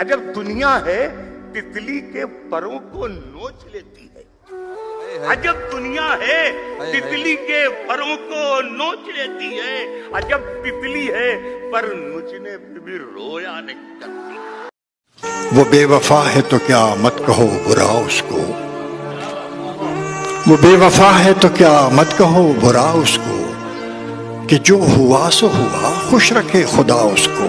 اگر دنیا ہے تتلی کے پروں کو نوچ لیتی ہے۔ عجب دنیا ہے تتلی کے پروں کو نوچ لیتی ہے۔ عجب تتلی ہے پر نوچنے پہ بھی رویا نہیں کرتی۔ وہ بے وفا ہے تو کیا مت کہو برا اس کو۔ وہ بے وفا ہے تو کیا مت کہو برا اس کو۔ کہ جو ہوا سو ہوا خوش رکھے خدا اس کو۔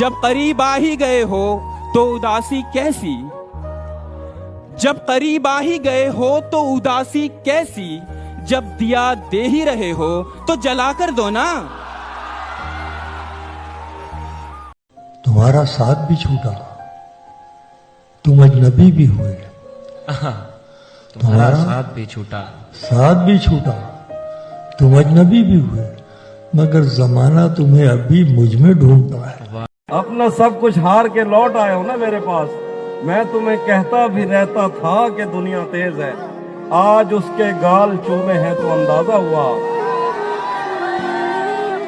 جب قریب آ ہی گئے ہو تو اداسی کیسی؟ جب قریب آ ہی گئے ہو تو اداسی کیسی؟ جب دیا دے ہی رہے ہو تو جلا کر دو نا۔ تمہارا ساتھ بھی چھوٹا تم اجنبی بھی ہوئے۔ تمہارا ساتھ بھی چھوٹا ساتھ بھی چھوٹا تم اجنبی بھی ہوئے مگر زمانہ تمہیں ابھی مجھ میں ڈھونڈتا ہے۔ اپنا سب کچھ ہار کے لوٹ آئے ہو نا میرے پاس۔ میں تمہیں کہتا بھی رہتا تھا کہ دنیا تیز ہے۔ آج اس کے گال چومے ہیں تو اندازہ ہوا۔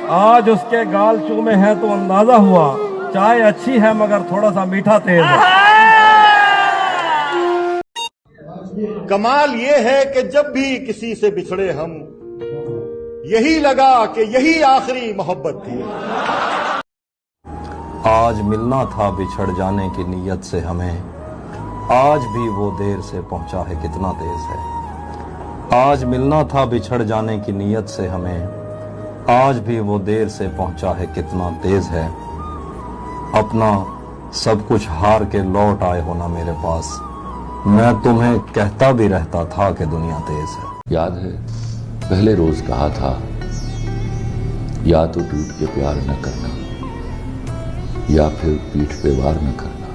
آج اس کے گال چومے ہیں تو اندازہ ہوا۔ چائے اچھی ہے مگر تھوڑا سا میٹھا تیز ہے۔ کمال یہ ہے کہ جب بھی کسی سے بچھڑے ہم، یہی لگا کہ یہی آخری محبت تھی۔ آج ملنا تھا بچھڑ جانے کی نیت سے ہمیں۔ آج بھی وہ دیر سے پہنچا ہے کتنا تیز ہے۔ آج ملنا تھا بچھڑ جانے کی نیت سے ہمیں۔ آج بھی وہ دیر سے پہنچا ہے کتنا تیز ہے۔ اپنا سب کچھ ہار کے لوٹ آئے ہونا میرے پاس۔ میں تمہیں کہتا بھی رہتا تھا کہ دنیا تیز ہے۔ یاد ہے، پہلے روز کہا تھا، یا تو ٹوٹ کے پیار نہ کرنا۔ یا پھر پیٹھ پہ وار نہ کرنا۔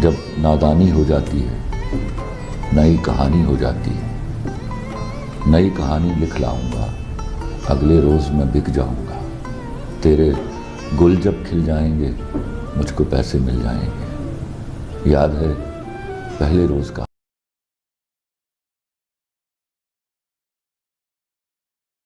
جب نادانی ہو جاتی ہے، نئی کہانی ہو جاتی ہے۔ نئی کہانی لکھ لاؤں گا، اگلے روز میں بک جاؤں گا۔ تیرے گل جب کھل جائیں گے، مجھ کو پیسے مل جائیں گے۔ یاد ہے، پہلے روز کا۔